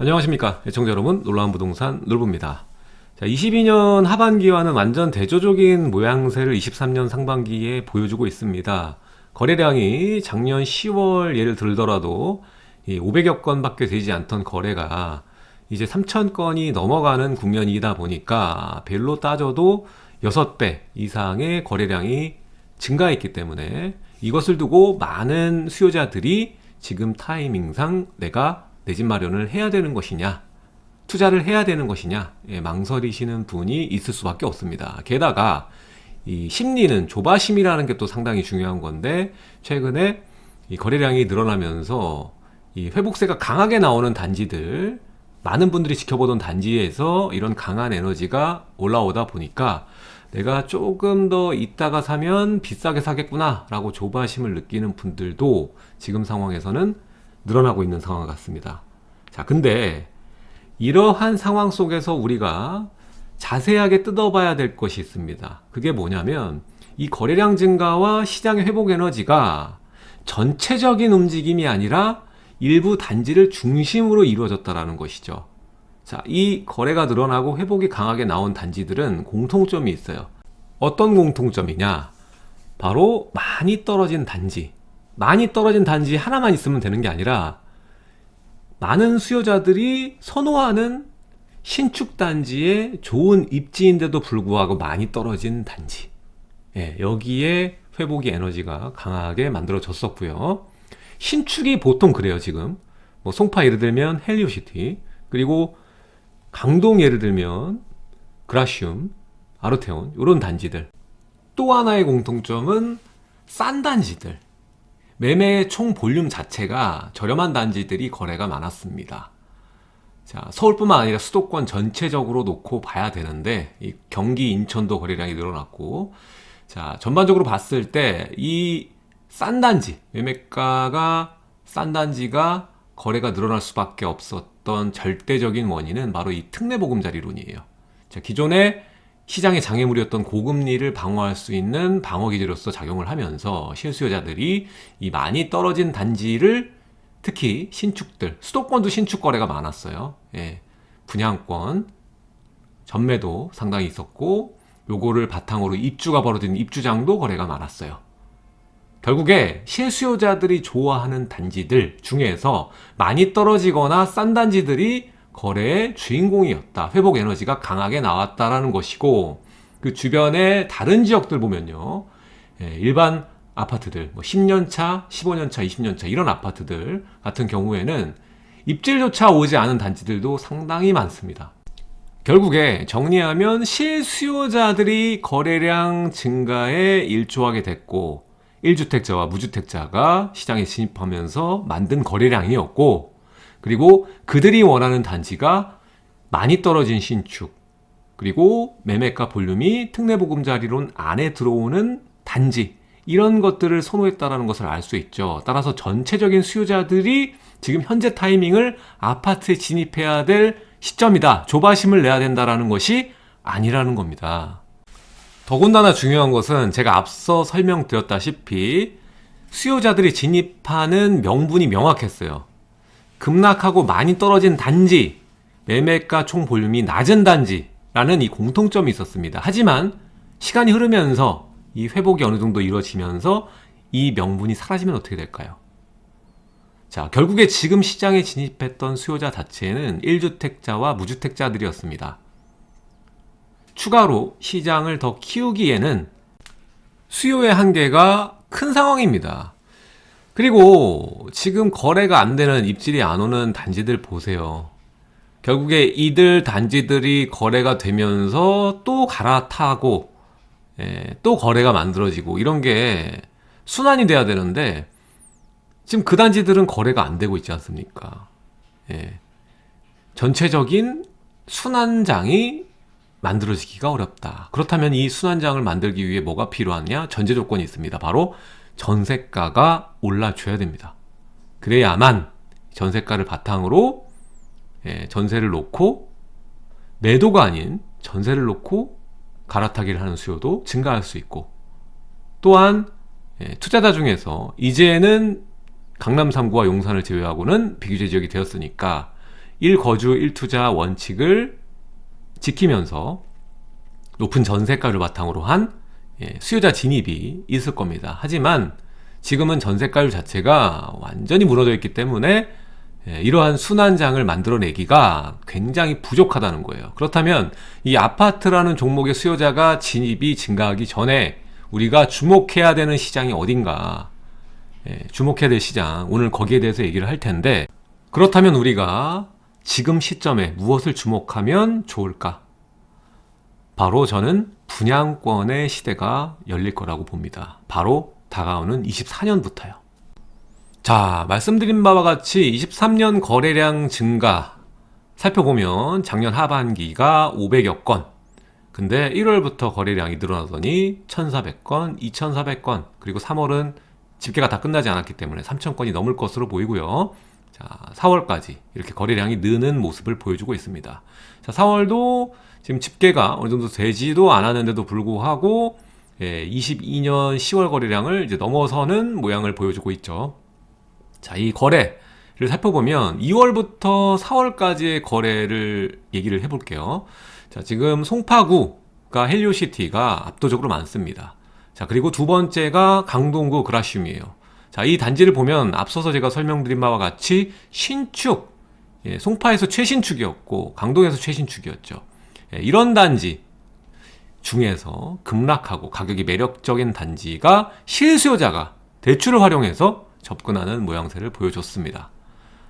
안녕하십니까. 애청자 여러분 놀라운 부동산 놀부입니다. 자, 22년 하반기와는 완전 대조적인 모양새를 23년 상반기에 보여주고 있습니다. 거래량이 작년 10월 예를 들더라도 500여 건 밖에 되지 않던 거래가 이제 3,000건이 넘어가는 국면이다 보니까 별로 따져도 6배 이상의 거래량이 증가했기 때문에 이것을 두고 많은 수요자들이 지금 타이밍상 내가 내 집 마련을 해야 되는 것이냐 투자를 해야 되는 것이냐 예, 망설이시는 분이 있을 수밖에 없습니다. 게다가 이 심리는 조바심이라는 게 또 상당히 중요한 건데 최근에 이 거래량이 늘어나면서 이 회복세가 강하게 나오는 단지들 많은 분들이 지켜보던 단지에서 이런 강한 에너지가 올라오다 보니까 내가 조금 더 있다가 사면 비싸게 사겠구나 라고 조바심을 느끼는 분들도 지금 상황에서는 늘어나고 있는 상황 같습니다. 자 근데 이러한 상황 속에서 우리가 자세하게 뜯어봐야 될 것이 있습니다. 그게 뭐냐면 이 거래량 증가와 시장의 회복 에너지가 전체적인 움직임이 아니라 일부 단지를 중심으로 이루어졌다는 것이죠. 자, 이 거래가 늘어나고 회복이 강하게 나온 단지들은 공통점이 있어요. 어떤 공통점이냐? 바로 많이 떨어진 단지 많이 떨어진 단지 하나만 있으면 되는 게 아니라 많은 수요자들이 선호하는 신축 단지의 좋은 입지인데도 불구하고 많이 떨어진 단지. 예, 여기에 회복의 에너지가 강하게 만들어졌었고요. 신축이 보통 그래요 지금. 뭐 송파 예를 들면 헬리오시티 그리고 강동 예를 들면 그라시움 아르테온 이런 단지들. 또 하나의 공통점은 싼 단지들 매매의 총 볼륨 자체가 저렴한 단지들이 거래가 많았습니다. 자, 서울뿐만 아니라 수도권 전체적으로 놓고 봐야 되는데 경기 인천도 거래량이 늘어났고 자 전반적으로 봤을 때 이 싼 단지 매매가가 싼 단지가 거래가 늘어날 수밖에 없었던 절대적인 원인은 바로 이 특례 보금자리론이에요. 자, 기존에 시장의 장애물이었던 고금리를 방어할 수 있는 방어기제로서 작용을 하면서 실수요자들이 이 많이 떨어진 단지를 특히 신축들, 수도권도 신축 거래가 많았어요. 예, 분양권, 전매도 상당히 있었고 요거를 바탕으로 입주가 벌어진 입주장도 거래가 많았어요. 결국에 실수요자들이 좋아하는 단지들 중에서 많이 떨어지거나 싼 단지들이 거래의 주인공이었다. 회복 에너지가 강하게 나왔다라는 것이고 그 주변의 다른 지역들 보면요. 예, 일반 아파트들 뭐 10년차, 15년차, 20년차 이런 아파트들 같은 경우에는 입질조차 오지 않은 단지들도 상당히 많습니다. 결국에 정리하면 실수요자들이 거래량 증가에 일조하게 됐고 1주택자와 무주택자가 시장에 진입하면서 만든 거래량이었고 그리고 그들이 원하는 단지가 많이 떨어진 신축 그리고 매매가 볼륨이 특례보금자리론 안에 들어오는 단지 이런 것들을 선호했다는 것을 알 수 있죠. 따라서 전체적인 수요자들이 지금 현재 타이밍을 아파트에 진입해야 될 시점이다. 조바심을 내야 된다는 것이 아니라는 겁니다. 더군다나 중요한 것은 제가 앞서 설명드렸다시피 수요자들이 진입하는 명분이 명확했어요 급락하고 많이 떨어진 단지 매매가 총 볼륨이 낮은 단지라는 이 공통점이 있었습니다. 하지만 시간이 흐르면서 이 회복이 어느 정도 이루어지면서 이 명분이 사라지면 어떻게 될까요? 자, 결국에 지금 시장에 진입했던 수요자 자체는 1주택자와 무주택자들이었습니다. 추가로 시장을 더 키우기에는 수요의 한계가 큰 상황입니다. 그리고 지금 거래가 안 되는 입질이 안 오는 단지들 보세요. 결국에 이들 단지들이 거래가 되면서 또 갈아타고 예, 또 거래가 만들어지고 이런 게 순환이 돼야 되는데 지금 그 단지들은 거래가 안 되고 있지 않습니까? 예, 전체적인 순환장이 만들어지기가 어렵다. 그렇다면 이 순환장을 만들기 위해 뭐가 필요하냐? 전제 조건이 있습니다. 바로 전세가가 올라줘야 됩니다. 그래야만 전세가를 바탕으로 예, 전세를 놓고 매도가 아닌 전세를 놓고 갈아타기를 하는 수요도 증가할 수 있고 또한 예, 투자자 중에서 이제는 강남 3구와 용산을 제외하고는 비규제 지역이 되었으니까 1거주 1투자 원칙을 지키면서 높은 전세가를 바탕으로 한 예, 수요자 진입이 있을 겁니다. 하지만 지금은 전세가율 자체가 완전히 무너져 있기 때문에 예, 이러한 순환장을 만들어내기가 굉장히 부족하다는 거예요. 그렇다면 이 아파트라는 종목의 수요자가 진입이 증가하기 전에 우리가 주목해야 되는 시장이 어딘가 예, 주목해야 될 시장 오늘 거기에 대해서 얘기를 할 텐데 그렇다면 우리가 지금 시점에 무엇을 주목하면 좋을까? 바로 저는 분양권의 시대가 열릴 거라고 봅니다. 바로 다가오는 24년부터요. 자, 말씀드린 바와 같이 23년 거래량 증가 살펴보면 작년 하반기가 500여 건. 근데 1월부터 거래량이 늘어나더니 1,400건, 2,400건, 그리고 3월은 집계가 다 끝나지 않았기 때문에 3,000건이 넘을 것으로 보이고요. 자, 4월까지 이렇게 거래량이 느는 모습을 보여주고 있습니다. 자, 4월도 지금 집계가 어느 정도 되지도 않았는데도 불구하고 예, 22년 10월 거래량을 이제 넘어서는 모양을 보여주고 있죠. 자, 이 거래를 살펴보면 2월부터 4월까지의 거래를 얘기를 해볼게요. 자, 지금 송파구가 헬리오시티가 압도적으로 많습니다. 자, 그리고 두 번째가 강동구 그라슘이에요. 자, 이 단지를 보면 앞서서 제가 설명드린 바와 같이 신축, 예, 송파에서 최신축이었고 강동에서 최신축이었죠. 예, 이런 단지 중에서 급락하고 가격이 매력적인 단지가 실수요자가 대출을 활용해서 접근하는 모양새를 보여줬습니다.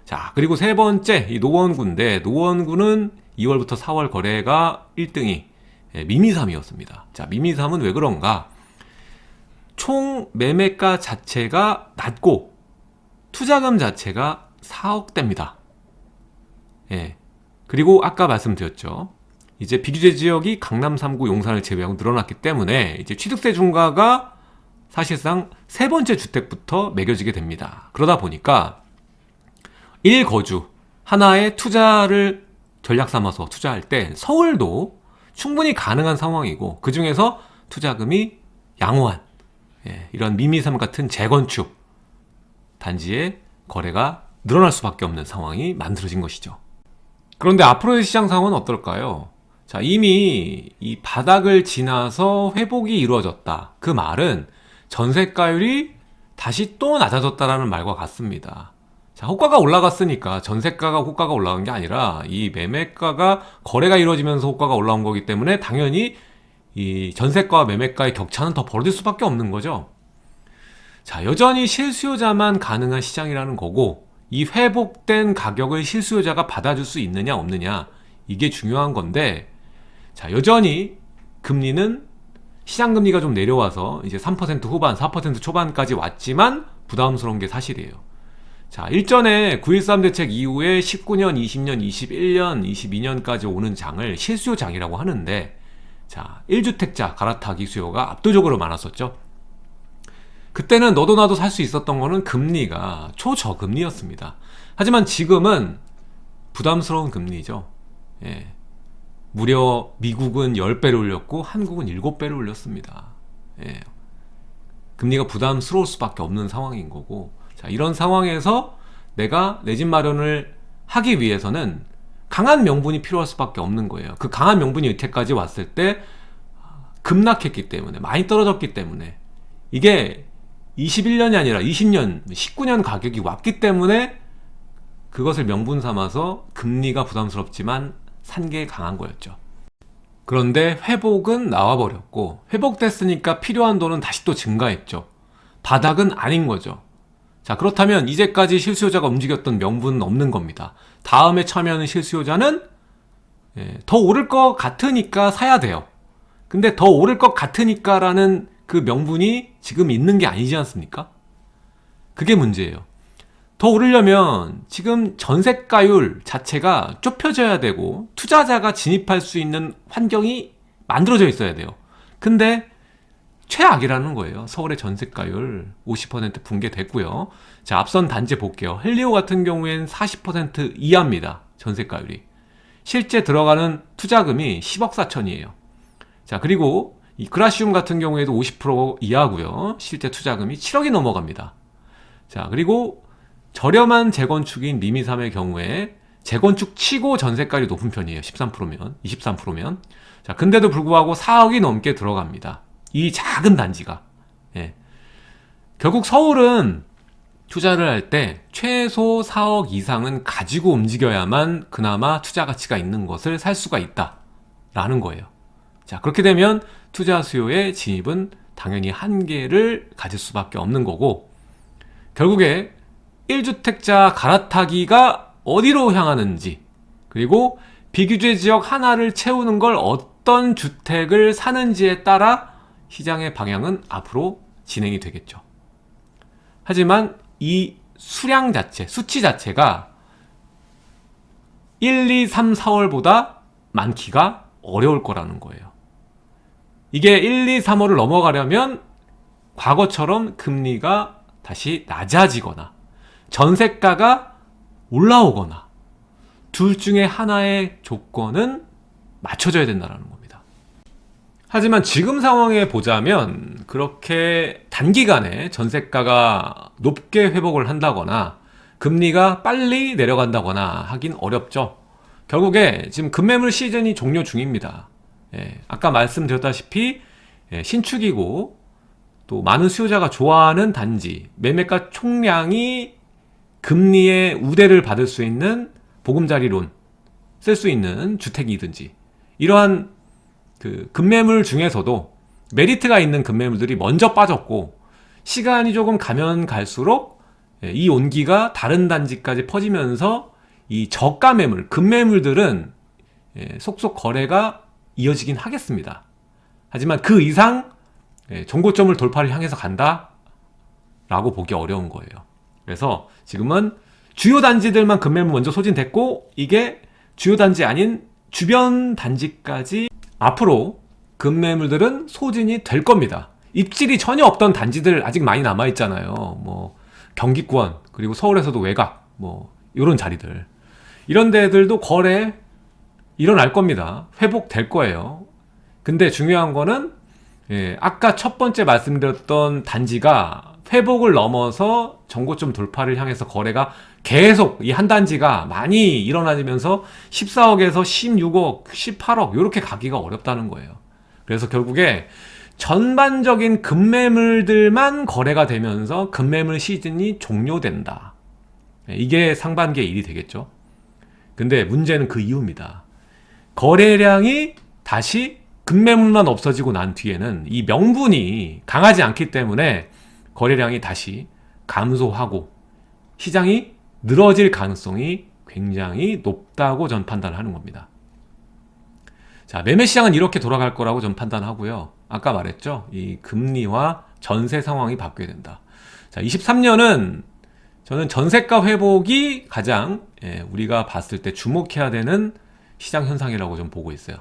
자, 그리고 세 번째, 이 노원구인데, 노원구는 2월부터 4월 거래가 1등이 예, 미미삼이었습니다. 자, 미미삼은 왜 그런가? 총 매매가 자체가 낮고, 투자금 자체가 4억대입니다. 예. 그리고 아까 말씀드렸죠. 이제 비규제 지역이 강남 3구 용산을 제외하고 늘어났기 때문에 이제 취득세 중과가 사실상 세 번째 주택부터 매겨지게 됩니다. 그러다 보니까 1거주 하나의 투자를 전략 삼아서 투자할 때 서울도 충분히 가능한 상황이고 그 중에서 투자금이 양호한 예, 이런 미미삼 같은 재건축 단지의 거래가 늘어날 수밖에 없는 상황이 만들어진 것이죠. 그런데 앞으로의 시장 상황은 어떨까요? 자, 이미 이 바닥을 지나서 회복이 이루어졌다. 그 말은 전세가율이 다시 또 낮아졌다라는 말과 같습니다. 자, 호가가 올라갔으니까 전세가가 호가가 올라간 게 아니라 이 매매가가 거래가 이루어지면서 호가가 올라온 거기 때문에 당연히 이 전세가와 매매가의 격차는 더 벌어질 수밖에 없는 거죠. 자, 여전히 실수요자만 가능한 시장이라는 거고 이 회복된 가격을 실수요자가 받아줄 수 있느냐 없느냐 이게 중요한 건데 자, 여전히 금리는 시장 금리가 좀 내려와서 이제 3% 후반, 4% 초반까지 왔지만 부담스러운 게 사실이에요. 자, 일전에 9.13 대책 이후에 19년, 20년, 21년, 22년까지 오는 장을 실수요 장이라고 하는데 자, 1주택자 갈아타기 수요가 압도적으로 많았었죠. 그때는 너도 나도 살 수 있었던 거는 금리가 초저금리였습니다. 하지만 지금은 부담스러운 금리죠. 예. 무려 미국은 10배를 올렸고 한국은 7배를 올렸습니다. 예. 금리가 부담스러울 수밖에 없는 상황인 거고 자, 이런 상황에서 내가 내 집 마련을 하기 위해서는 강한 명분이 필요할 수밖에 없는 거예요. 그 강한 명분이 여태까지 왔을 때 급락했기 때문에 많이 떨어졌기 때문에 이게 21년이 아니라 20년, 19년 가격이 왔기 때문에 그것을 명분 삼아서 금리가 부담스럽지만 산게 강한 거였죠. 그런데 회복은 나와버렸고 회복됐으니까 필요한 돈은 다시 또 증가했죠. 바닥은 아닌 거죠. 자 그렇다면 이제까지 실수요자가 움직였던 명분은 없는 겁니다. 다음에 참여하는 실수요자는 예, 더 오를 것 같으니까 사야 돼요. 근데 더 오를 것 같으니까 라는 그 명분이 지금 있는 게 아니지 않습니까? 그게 문제예요. 더 오르려면 지금 전세가율 자체가 좁혀져야 되고 투자자가 진입할 수 있는 환경이 만들어져 있어야 돼요. 근데 최악이라는 거예요. 서울의 전세가율 50% 붕괴됐고요. 자, 앞선 단지 볼게요. 헬리오 같은 경우엔 40% 이하입니다. 전세가율이. 실제 들어가는 투자금이 10억 4천이에요. 자, 그리고 이 그라시움 같은 경우에도 50% 이하고요. 실제 투자금이 7억이 넘어갑니다. 자, 그리고 저렴한 재건축인 미미삼의 경우에 재건축 치고 전세가율이 높은 편이에요. 13%면, 23%면. 자, 근데도 불구하고 4억이 넘게 들어갑니다. 이 작은 단지가. 예. 결국 서울은 투자를 할 때 최소 4억 이상은 가지고 움직여야만 그나마 투자 가치가 있는 것을 살 수가 있다. 라는 거예요. 자, 그렇게 되면 투자 수요의 진입은 당연히 한계를 가질 수밖에 없는 거고, 결국에 1주택자 갈아타기가 어디로 향하는지, 그리고 비규제 지역 하나를 채우는 걸 어떤 주택을 사는지에 따라 시장의 방향은 앞으로 진행이 되겠죠. 하지만 이 수량 자체, 수치 자체가 1, 2, 3, 4월보다 많기가 어려울 거라는 거예요. 이게 1, 2, 3월을 넘어가려면 과거처럼 금리가 다시 낮아지거나 전세가가 올라오거나 둘 중에 하나의 조건은 맞춰져야 된다는 겁니다. 하지만 지금 상황에 보자면 그렇게 단기간에 전세가가 높게 회복을 한다거나 금리가 빨리 내려간다거나 하긴 어렵죠. 결국에 지금 급매물 시즌이 종료 중입니다. 예, 아까 말씀드렸다시피 예, 신축이고 또 많은 수요자가 좋아하는 단지 매매가 총량이 금리의 우대를 받을 수 있는 보금자리론 쓸 수 있는 주택이든지 이러한 그 급매물 중에서도 메리트가 있는 급매물들이 먼저 빠졌고 시간이 조금 가면 갈수록 예, 이 온기가 다른 단지까지 퍼지면서 이 저가 매물, 급매물들은 예, 속속 거래가 이어지긴 하겠습니다. 하지만 그 이상 예, 정고점을 돌파를 향해서 간다? 라고 보기 어려운 거예요. 그래서 지금은 주요 단지들만 급매물 먼저 소진됐고 이게 주요 단지 아닌 주변 단지까지 앞으로 급매물들은 소진이 될 겁니다. 입질이 전혀 없던 단지들 아직 많이 남아 있잖아요. 뭐 경기권 그리고 서울에서도 외곽 뭐 이런 자리들 이런 데들도 거래 일어날 겁니다. 회복될 거예요. 근데 중요한 거는 예, 아까 첫 번째 말씀드렸던 단지가 회복을 넘어서 정고점 돌파를 향해서 거래가 계속 이 한 단지가 많이 일어나면서 14억에서 16억, 18억 이렇게 가기가 어렵다는 거예요. 그래서 결국에 전반적인 급매물들만 거래가 되면서 급매물 시즌이 종료된다. 예, 이게 상반기의 일이 되겠죠. 근데 문제는 그 이유입니다. 거래량이 다시 급매물만 없어지고 난 뒤에는 이 명분이 강하지 않기 때문에 거래량이 다시 감소하고 시장이 늘어질 가능성이 굉장히 높다고 전 판단하는 겁니다. 자, 매매 시장은 이렇게 돌아갈 거라고 전 판단하고요. 아까 말했죠. 이 금리와 전세 상황이 바뀌어야 된다. 자, 23년은 저는 전세가 회복이 가장 예, 우리가 봤을 때 주목해야 되는 시장 현상이라고 좀 보고 있어요.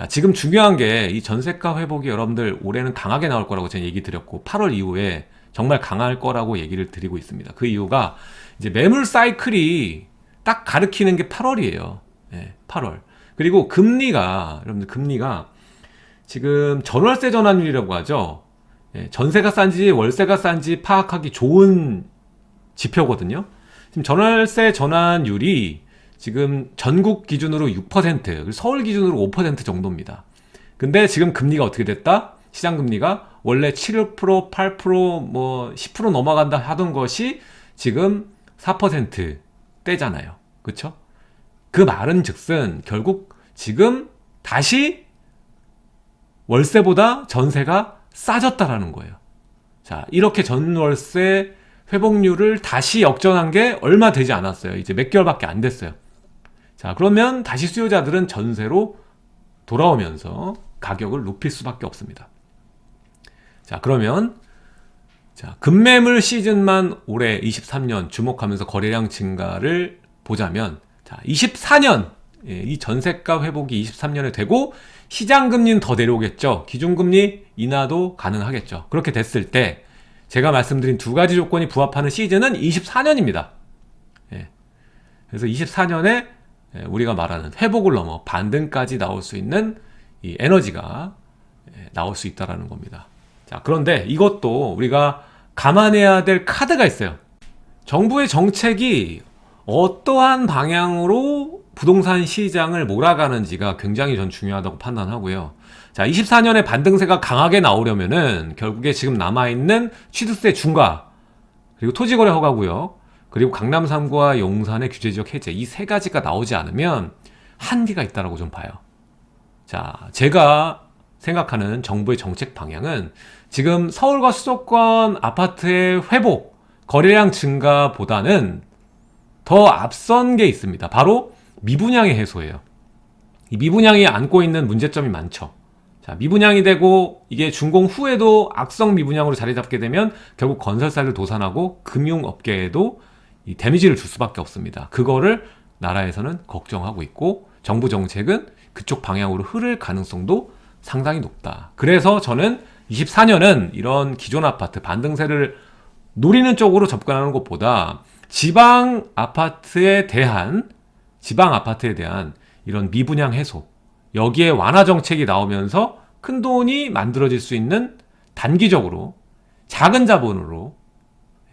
자, 지금 중요한 게 이 전세가 회복이 여러분들 올해는 강하게 나올 거라고 제가 얘기 드렸고 8월 이후에 정말 강할 거라고 얘기를 드리고 있습니다. 그 이유가 이제 매물 사이클이 딱 가리키는 게 8월이에요. 예, 8월. 그리고 금리가 여러분들 금리가 지금 전월세 전환율이라고 하죠. 예, 전세가 싼지 월세가 싼지 파악하기 좋은 지표거든요. 지금 전월세 전환율이 지금 전국 기준으로 6%, 서울 기준으로 5% 정도입니다. 근데 지금 금리가 어떻게 됐다? 시장 금리가 원래 7%, 8%, 뭐 10% 넘어간다 하던 것이 지금 4%대잖아요. 그쵸? 그 말은 즉슨 결국 지금 다시 월세보다 전세가 싸졌다라는 거예요. 자, 이렇게 전월세 회복률을 다시 역전한 게 얼마 되지 않았어요. 이제 몇 개월밖에 안 됐어요. 자, 그러면 다시 수요자들은 전세로 돌아오면서 가격을 높일 수밖에 없습니다. 자, 그러면 자, 급매물 시즌만 올해 23년 주목하면서 거래량 증가를 보자면 자, 24년 예, 이 전세가 회복이 23년에 되고 시장 금리는 더 내려오겠죠. 기준금리 인하도 가능하겠죠. 그렇게 됐을 때 제가 말씀드린 두 가지 조건이 부합하는 시즌은 24년입니다. 예. 그래서 24년에 예, 우리가 말하는 회복을 넘어 반등까지 나올 수 있는 이 에너지가 예, 나올 수 있다라는 겁니다. 자, 그런데 이것도 우리가 감안해야 될 카드가 있어요. 정부의 정책이 어떠한 방향으로 부동산 시장을 몰아가는지가 굉장히 전 중요하다고 판단하고요. 자, 24년에 반등세가 강하게 나오려면은 결국에 지금 남아있는 취득세 중과 그리고 토지거래 허가고요. 그리고 강남 3구와 용산의 규제지역 해제 이 세 가지가 나오지 않으면 한계가 있다라고 좀 봐요. 자, 제가 생각하는 정부의 정책 방향은 지금 서울과 수도권 아파트의 회복, 거래량 증가보다는 더 앞선 게 있습니다. 바로 미분양의 해소예요. 이 미분양이 안고 있는 문제점이 많죠. 자, 미분양이 되고 이게 준공 후에도 악성 미분양으로 자리 잡게 되면 결국 건설사를 도산하고 금융업계에도 이 데미지를 줄 수밖에 없습니다. 그거를 나라에서는 걱정하고 있고 정부 정책은 그쪽 방향으로 흐를 가능성도 상당히 높다. 그래서 저는 24년은 이런 기존 아파트 반등세를 노리는 쪽으로 접근하는 것보다 지방 아파트에 대한 지방 아파트에 대한 이런 미분양 해소 여기에 완화 정책이 나오면서 큰 돈이 만들어질 수 있는 단기적으로 작은 자본으로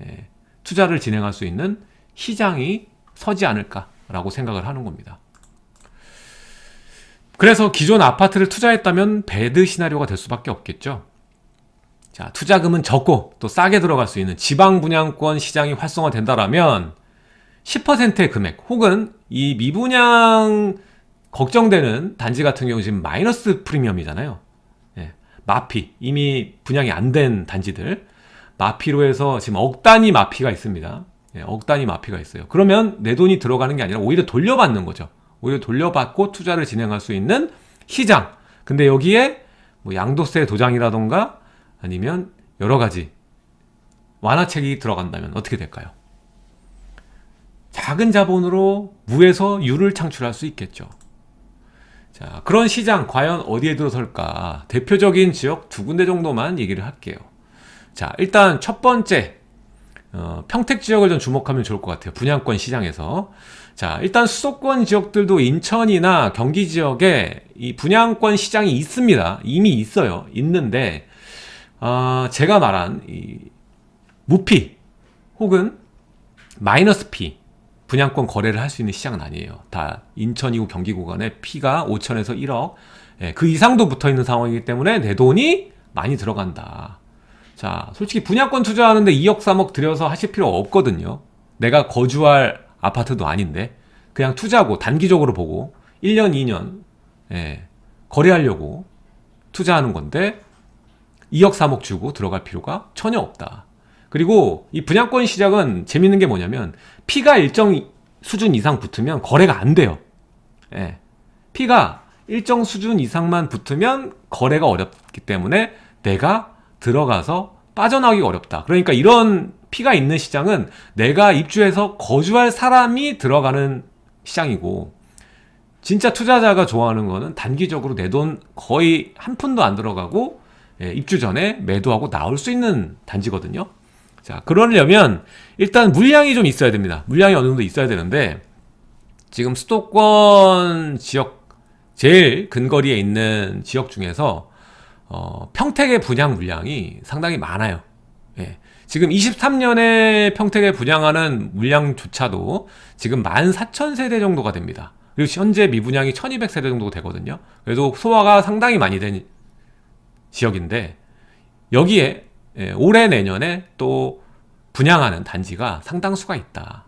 예, 투자를 진행할 수 있는 시장이 서지 않을까라고 생각을 하는 겁니다. 그래서 기존 아파트를 투자했다면 배드 시나리오가 될 수밖에 없겠죠. 자, 투자금은 적고 또 싸게 들어갈 수 있는 지방 분양권 시장이 활성화된다라면 10%의 금액 혹은 이 미분양 걱정되는 단지 같은 경우 지금 마이너스 프리미엄이잖아요. 예, 마피 이미 분양이 안 된 단지들 마피로 해서 지금 억 단위 마피가 있습니다. 예, 억 단위 마피가 있어요. 그러면 내 돈이 들어가는 게 아니라 오히려 돌려받는 거죠. 오히려 돌려받고 투자를 진행할 수 있는 시장. 근데 여기에 뭐 양도세 도장이라던가 아니면 여러 가지 완화책이 들어간다면 어떻게 될까요? 작은 자본으로 무에서 유를 창출할 수 있겠죠. 자, 그런 시장 과연 어디에 들어설까? 대표적인 지역 두 군데 정도만 얘기를 할게요. 자, 일단 첫 번째 어, 평택 지역을 좀 주목하면 좋을 것 같아요. 분양권 시장에서. 자, 일단 수도권 지역들도 인천이나 경기 지역에 이 분양권 시장이 있습니다. 이미 있어요. 있는데 어, 제가 말한 이 무피 혹은 마이너스 피 분양권 거래를 할 수 있는 시장은 아니에요. 다 인천이고 경기 구간에 피가 5천에서 1억 예, 그 이상도 붙어 있는 상황이기 때문에 내 돈이 많이 들어간다. 자, 솔직히 분양권 투자하는데 2억 3억 들여서 하실 필요 없거든요. 내가 거주할 아파트도 아닌데 그냥 투자고 단기적으로 보고 1년 2년 예, 거래하려고 투자하는 건데 2억 3억 주고 들어갈 필요가 전혀 없다. 그리고 이 분양권 시장은 재밌는 게 뭐냐면 피가 일정 수준 이상 붙으면 거래가 안 돼요. 예. 피가 일정 수준 이상만 붙으면 거래가 어렵기 때문에 내가 들어가서 빠져나오기 어렵다. 그러니까 이런 피가 있는 시장은 내가 입주해서 거주할 사람이 들어가는 시장이고 진짜 투자자가 좋아하는 거는 단기적으로 내 돈 거의 한 푼도 안 들어가고 예, 입주 전에 매도하고 나올 수 있는 단지거든요. 자, 그러려면 일단 물량이 좀 있어야 됩니다. 물량이 어느 정도 있어야 되는데 지금 수도권 지역 제일 근거리에 있는 지역 중에서 어, 평택의 분양 물량이 상당히 많아요. 예. 지금 23년에 평택에 분양하는 물량조차도 지금 14,000세대 정도가 됩니다. 그리고 현재 미분양이 1,200세대 정도 되거든요. 그래도 소화가 상당히 많이 된 지역인데 여기에 예, 올해 내년에 또 분양하는 단지가 상당수가 있다.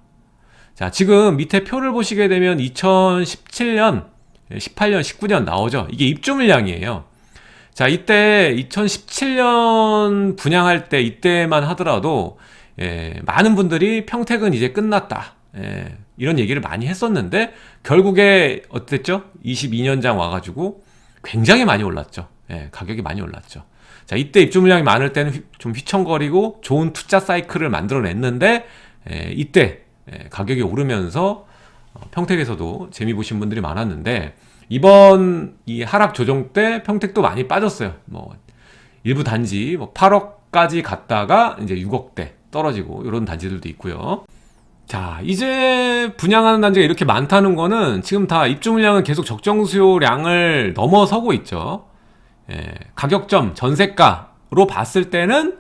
자, 지금 밑에 표를 보시게 되면 2017년, 18년, 19년 나오죠. 이게 입주 물량이에요. 자, 이때 2017년 분양할 때 이때만 하더라도 예, 많은 분들이 평택은 이제 끝났다. 예, 이런 얘기를 많이 했었는데 결국에 어땠죠? 22년장 와가지고 굉장히 많이 올랐죠. 예, 가격이 많이 올랐죠. 자, 이때 입주 물량이 많을 때는 휘, 좀 휘청거리고 좋은 투자 사이클을 만들어냈는데 에, 이때 에, 가격이 오르면서 어, 평택에서도 재미 보신 분들이 많았는데 이번 이 하락 조정 때 평택도 많이 빠졌어요. 뭐 일부 단지 뭐 8억까지 갔다가 이제 6억대 떨어지고 이런 단지들도 있고요. 자 이제 분양하는 단지가 이렇게 많다는 거는 지금 다 입주 물량은 계속 적정 수요량을 넘어서고 있죠. 예, 가격점 전세가로 봤을 때는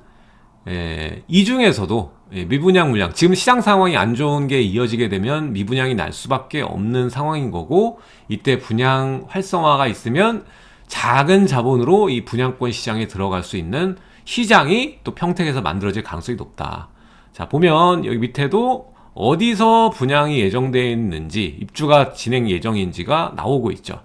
예, 이 중에서도 예, 미분양 물량 지금 시장 상황이 안 좋은 게 이어지게 되면 미분양이 날 수밖에 없는 상황인 거고 이때 분양 활성화가 있으면 작은 자본으로 이 분양권 시장에 들어갈 수 있는 시장이 또 평택에서 만들어질 가능성이 높다. 자 보면 여기 밑에도 어디서 분양이 예정되어 있는지 입주가 진행 예정인지가 나오고 있죠.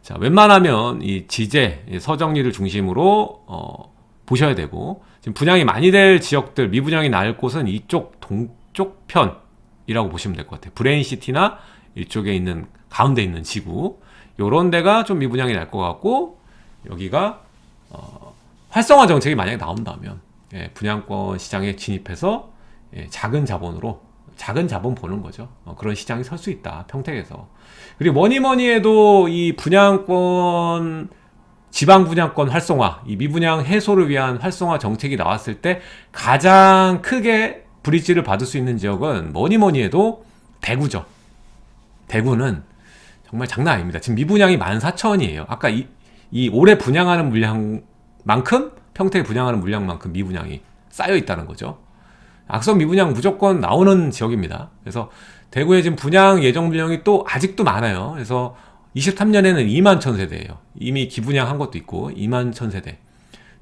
자 웬만하면 이 지제 서정리를 중심으로 어, 보셔야 되고 지금 분양이 많이 될 지역들 미분양이 날 곳은 이쪽 동쪽 편이라고 보시면 될 것 같아요. 브레인시티나 이쪽에 있는 가운데 있는 지구 요런 데가 좀 미분양이 날 것 같고 여기가 어, 활성화 정책이 만약에 나온다면 예, 분양권 시장에 진입해서 예, 작은 자본으로 작은 자본 보는 거죠. 어, 그런 시장이 설 수 있다. 평택에서. 그리고 뭐니 뭐니 해도 이 분양권 지방 분양권 활성화, 이 미분양 해소를 위한 활성화 정책이 나왔을 때 가장 크게 브릿지를 받을 수 있는 지역은 뭐니 뭐니 해도 대구죠. 대구는 정말 장난 아닙니다. 지금 미분양이 14,000이에요. 아까 이, 이 올해 분양하는 물량만큼 평택에 분양하는 물량만큼 미분양이 쌓여 있다는 거죠. 악성 미분양 무조건 나오는 지역입니다. 그래서 대구에 지금 분양 예정 물량이 또 아직도 많아요. 그래서 23년에는 2만 천세대예요. 이미 기분양한 것도 있고 2만 천세대.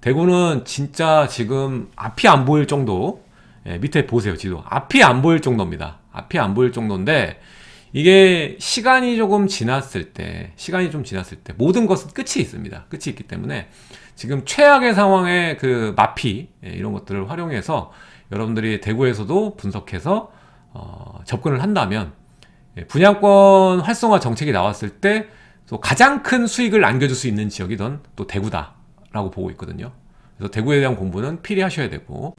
대구는 진짜 지금 앞이 안 보일 정도 예, 밑에 보세요 지도 앞이 안 보일 정도입니다. 앞이 안 보일 정도인데 이게 시간이 조금 지났을 때 시간이 좀 지났을 때 모든 것은 끝이 있습니다. 끝이 있기 때문에 지금 최악의 상황의 그 마피 예, 이런 것들을 활용해서 여러분들이 대구에서도 분석해서 어, 접근을 한다면 예, 분양권 활성화 정책이 나왔을 때 가장 큰 수익을 안겨줄 수 있는 지역이던 또 대구다라고 보고 있거든요. 그래서 대구에 대한 공부는 필히 하셔야 되고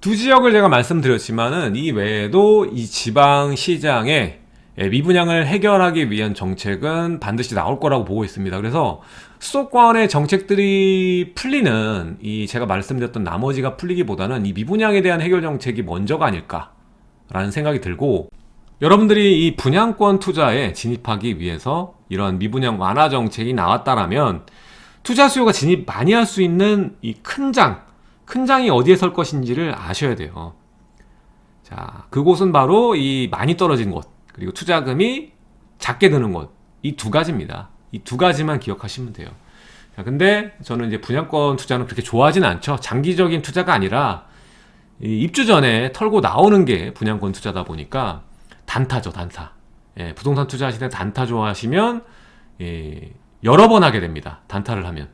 두 지역을 제가 말씀드렸지만은 이 외에도 이 지방 시장에 예, 미분양을 해결하기 위한 정책은 반드시 나올 거라고 보고 있습니다. 그래서 수도권의 정책들이 풀리는 이 제가 말씀드렸던 나머지가 풀리기보다는 이 미분양에 대한 해결 정책이 먼저가 아닐까라는 생각이 들고 여러분들이 이 분양권 투자에 진입하기 위해서 이런 미분양 완화 정책이 나왔다라면 투자 수요가 진입 많이 할 수 있는 이 큰 장, 큰 장이 어디에 설 것인지를 아셔야 돼요. 자, 그곳은 바로 이 많이 떨어진 곳, 그리고 투자금이 작게 드는 곳, 이 두 가지입니다. 이 두 가지만 기억하시면 돼요. 자, 근데 저는 이제 분양권 투자는 그렇게 좋아하진 않죠. 장기적인 투자가 아니라 입주 전에 털고 나오는 게 분양권 투자다 보니까 단타죠, 단타. 예, 부동산 투자하실 때 단타 좋아하시면 예, 여러 번 하게 됩니다. 단타를 하면.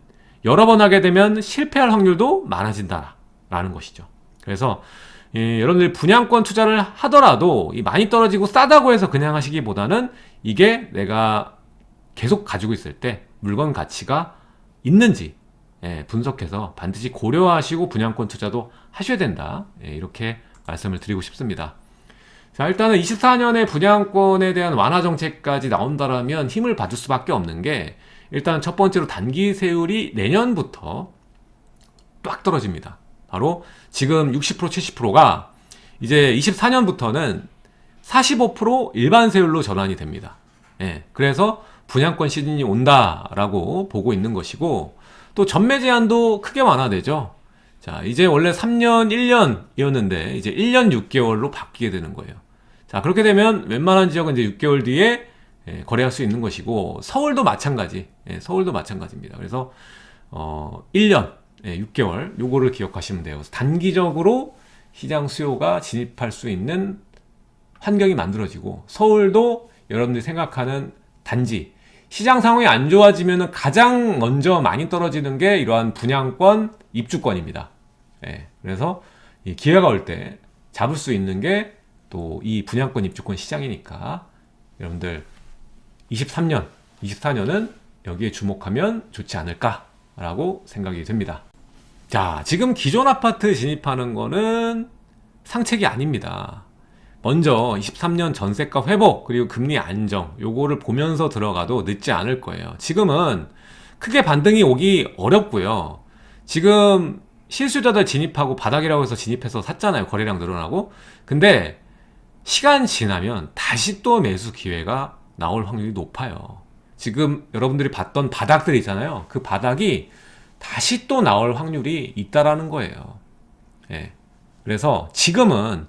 여러 번 하게 되면 실패할 확률도 많아진다 라는 것이죠. 그래서 예, 여러분들이 분양권 투자를 하더라도 많이 떨어지고 싸다고 해서 그냥 하시기보다는 이게 내가 계속 가지고 있을 때 물건 가치가 있는지 예, 분석해서 반드시 고려하시고 분양권 투자도 하셔야 된다. 예, 이렇게 말씀을 드리고 싶습니다. 자, 일단은 24년에 분양권에 대한 완화 정책까지 나온다라면 힘을 받을 수밖에 없는 게 일단 첫 번째로 단기 세율이 내년부터 빡 떨어집니다. 바로 지금 60% 70%가 이제 24년부터는 45% 일반 세율로 전환이 됩니다. 예, 그래서 분양권 시즌이 온다라고 보고 있는 것이고 또 전매 제한도 크게 완화되죠. 자, 이제 원래 3년 1년이었는데 이제 1년 6개월로 바뀌게 되는 거예요. 자 그렇게 되면 웬만한 지역은 이제 6개월 뒤에 예, 거래할 수 있는 것이고 서울도 마찬가지. 예, 서울도 마찬가지입니다. 그래서 어 1년 예, 6개월 요거를 기억하시면 돼요. 단기적으로 시장 수요가 진입할 수 있는 환경이 만들어지고 서울도 여러분들이 생각하는 단지 시장 상황이 안 좋아지면 가장 먼저 많이 떨어지는 게 이러한 분양권 입주권입니다. 예, 그래서 기회가 올 때 잡을 수 있는 게 또 이 분양권 입주권 시장이니까 여러분들 23년, 24년은 여기에 주목하면 좋지 않을까 라고 생각이 듭니다. 자, 지금 기존 아파트 진입하는 거는 상책이 아닙니다. 먼저 23년 전세가 회복 그리고 금리 안정 요거를 보면서 들어가도 늦지 않을 거예요. 지금은 크게 반등이 오기 어렵고요. 지금 실수자들 진입하고 바닥이라고 해서 진입해서 샀잖아요. 거래량 늘어나고. 근데 시간 지나면 다시 또 매수 기회가 나올 확률이 높아요. 지금 여러분들이 봤던 바닥들 있잖아요. 그 바닥이 다시 또 나올 확률이 있다라는 거예요. 예. 그래서 지금은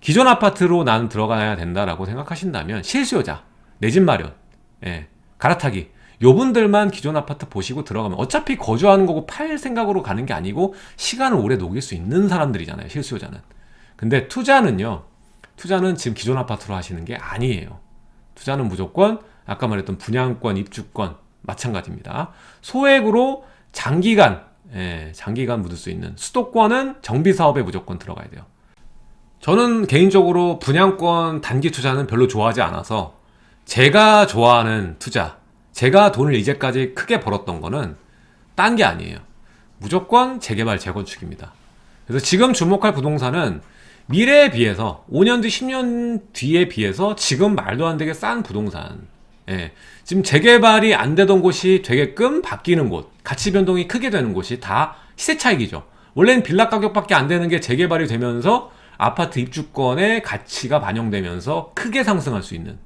기존 아파트로 나는 들어가야 된다라고 생각하신다면 실수요자, 내 집 마련, 예, 갈아타기 요 분들만 기존 아파트 보시고 들어가면 어차피 거주하는 거고 팔 생각으로 가는 게 아니고 시간을 오래 녹일 수 있는 사람들이잖아요 실수요자는 근데 투자는요 투자는 지금 기존 아파트로 하시는 게 아니에요. 투자는 무조건 아까 말했던 분양권 입주권 마찬가지입니다. 소액으로 장기간 예, 장기간 묻을 수 있는 수도권은 정비 사업에 무조건 들어가야 돼요. 저는 개인적으로 분양권 단기 투자는 별로 좋아하지 않아서 제가 좋아하는 투자 제가 돈을 이제까지 크게 벌었던 거는 딴 게 아니에요. 무조건 재개발 재건축입니다. 그래서 지금 주목할 부동산은 미래에 비해서 5년 뒤 10년 뒤에 비해서 지금 말도 안 되게 싼 부동산. 예, 지금 재개발이 안 되던 곳이 되게끔 바뀌는 곳 가치 변동이 크게 되는 곳이 다 시세 차익이죠. 원래는 빌라 가격밖에 안 되는 게 재개발이 되면서 아파트 입주권의 가치가 반영되면서 크게 상승할 수 있는.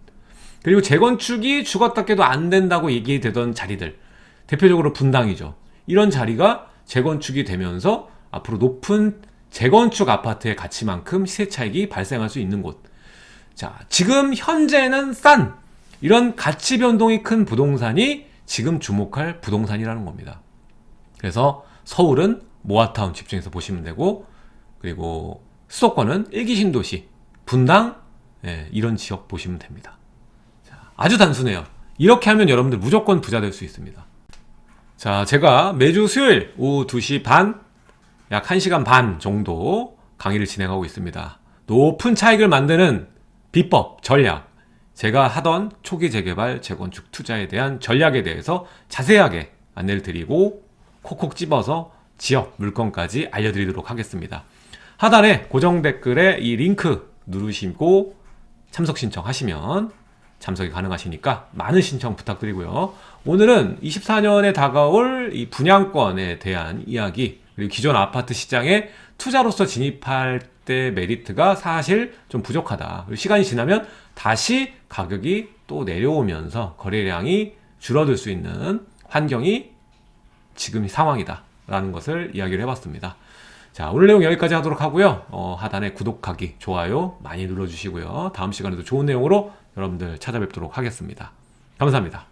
그리고 재건축이 죽었다 깨도 안 된다고 얘기되던 자리들. 대표적으로 분당이죠. 이런 자리가 재건축이 되면서 앞으로 높은 재건축 아파트의 가치만큼 시세 차익이 발생할 수 있는 곳. 자, 지금 현재는 싼 이런 가치 변동이 큰 부동산이 지금 주목할 부동산이라는 겁니다. 그래서 서울은 모아타운 집중해서 보시면 되고 그리고 수도권은 일기 신도시 분당 예, 이런 지역 보시면 됩니다. 아주 단순해요. 이렇게 하면 여러분들 무조건 부자 될 수 있습니다. 자 제가 매주 수요일 오후 2시 반 약 1시간 반 정도 강의를 진행하고 있습니다. 높은 차익을 만드는 비법, 전략. 제가 하던 초기 재개발, 재건축 투자에 대한 전략에 대해서 자세하게 안내를 드리고 콕콕 집어서 지역, 물건까지 알려드리도록 하겠습니다. 하단에 고정 댓글에 이 링크 누르시고 참석 신청하시면 참석이 가능하시니까 많은 신청 부탁드리고요. 오늘은 24년에 다가올 이 분양권에 대한 이야기 그리고 기존 아파트 시장에 투자로서 진입할 때 메리트가 사실 좀 부족하다. 시간이 지나면 다시 가격이 또 내려오면서 거래량이 줄어들 수 있는 환경이 지금 상황이다. 라는 것을 이야기를 해봤습니다. 자 오늘 내용 여기까지 하도록 하고요. 어, 하단에 구독하기, 좋아요 많이 눌러주시고요. 다음 시간에도 좋은 내용으로 여러분들 찾아뵙도록 하겠습니다. 감사합니다.